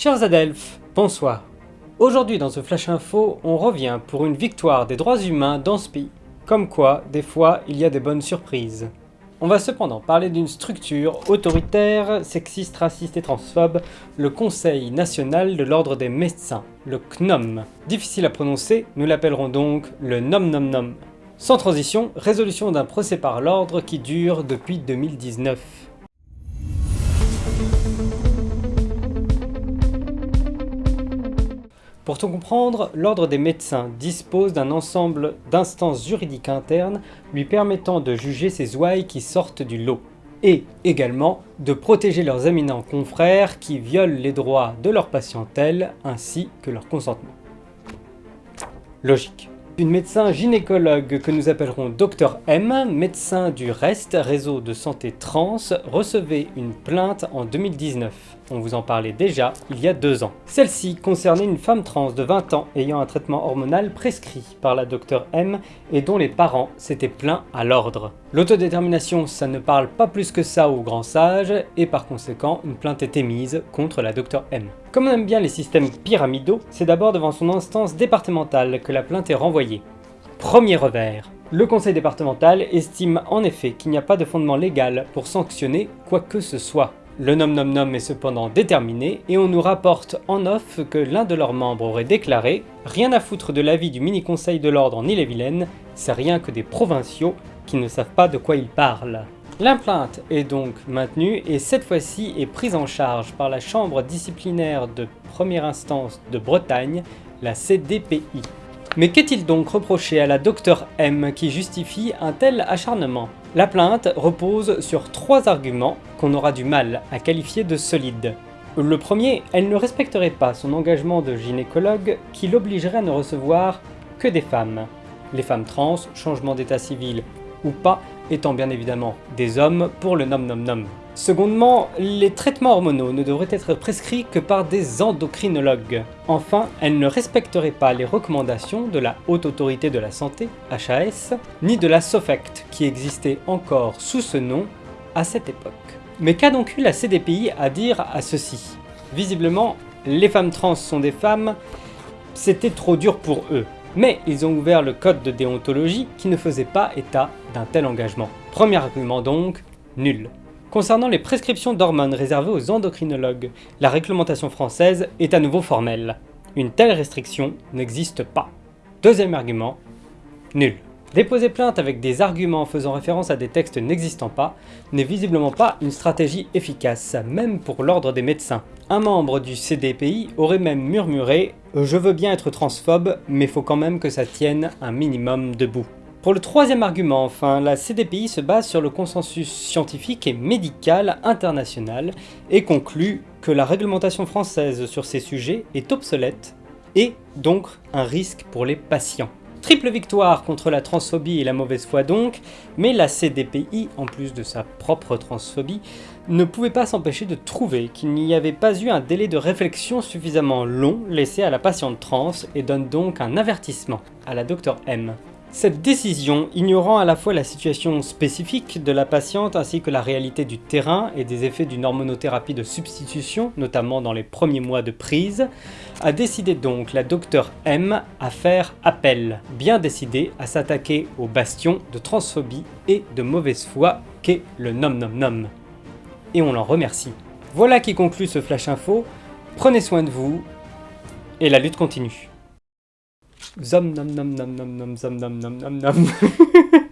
Chers Adelphes, bonsoir. Aujourd'hui dans ce Flash Info, on revient pour une victoire des droits humains dans ce pays. Comme quoi, des fois, il y a des bonnes surprises. On va cependant parler d'une structure autoritaire, sexiste, raciste et transphobe, le Conseil National de l'Ordre des Médecins, le CNOM. Difficile à prononcer, nous l'appellerons donc le NOM NOM NOM. Sans transition, résolution d'un procès par l'ordre qui dure depuis 2019. Pour tout comprendre, l'Ordre des médecins dispose d'un ensemble d'instances juridiques internes lui permettant de juger ces ouailles qui sortent du lot, et également de protéger leurs éminents confrères qui violent les droits de leur patientèle ainsi que leur consentement. Logique. Une médecin gynécologue que nous appellerons Dr M, médecin du REST, réseau de santé trans, recevait une plainte en 2019. On vous en parlait déjà il y a deux ans. Celle-ci concernait une femme trans de 20 ans ayant un traitement hormonal prescrit par la Dr M et dont les parents s'étaient plaints à l'ordre. L'autodétermination, ça ne parle pas plus que ça aux grands sages et par conséquent, une plainte est émise contre la Dr M. Comme on aime bien les systèmes pyramidaux, c'est d'abord devant son instance départementale que la plainte est renvoyée. Premier revers. Le conseil départemental estime en effet qu'il n'y a pas de fondement légal pour sanctionner quoi que ce soit. Le nom nom nom est cependant déterminé et on nous rapporte en off que l'un de leurs membres aurait déclaré « Rien à foutre de l'avis du mini-conseil de l'ordre en Ille-et-Vilaine, c'est rien que des provinciaux qui ne savent pas de quoi ils parlent ». L'implainte est donc maintenue et cette fois-ci est prise en charge par la chambre disciplinaire de première instance de Bretagne, la CDPI. Mais qu'est-il donc reproché à la Dr M qui justifie un tel acharnement? La plainte repose sur trois arguments qu'on aura du mal à qualifier de solides. Le premier, elle ne respecterait pas son engagement de gynécologue qui l'obligerait à ne recevoir que des femmes. Les femmes trans, changement d'état civil ou pas, étant bien évidemment des hommes pour le nom nom nom. Secondement, les traitements hormonaux ne devraient être prescrits que par des endocrinologues. Enfin, elle ne respecterait pas les recommandations de la Haute Autorité de la Santé, HAS, ni de la SOFECT, qui existait encore sous ce nom à cette époque. Mais qu'a donc eu la CDPI à dire à ceci? Visiblement, les femmes trans sont des femmes, c'était trop dur pour eux. Mais ils ont ouvert le code de déontologie qui ne faisait pas état d'un tel engagement. Premier argument donc, nul. Concernant les prescriptions d'hormones réservées aux endocrinologues, la réglementation française est à nouveau formelle. Une telle restriction n'existe pas. Deuxième argument, nul. Déposer plainte avec des arguments faisant référence à des textes n'existant pas n'est visiblement pas une stratégie efficace, même pour l'ordre des médecins. Un membre du CDPI aurait même murmuré « Je veux bien être transphobe, mais faut quand même que ça tienne un minimum debout ». Pour le troisième argument enfin, la CDPI se base sur le consensus scientifique et médical international et conclut que la réglementation française sur ces sujets est obsolète et donc un risque pour les patients. Triple victoire contre la transphobie et la mauvaise foi donc, mais la CDPI, en plus de sa propre transphobie, ne pouvait pas s'empêcher de trouver qu'il n'y avait pas eu un délai de réflexion suffisamment long laissé à la patiente trans et donne donc un avertissement à la Dr M. Cette décision, ignorant à la fois la situation spécifique de la patiente ainsi que la réalité du terrain et des effets d'une hormonothérapie de substitution, notamment dans les premiers mois de prise, a décidé donc la docteur M à faire appel, bien décidée à s'attaquer au bastion de transphobie et de mauvaise foi qu'est le nom nom nom. Et on l'en remercie. Voilà qui conclut ce Flash Info, prenez soin de vous, et la lutte continue. Zom nom nom nom nom nom zom nom nom nom nom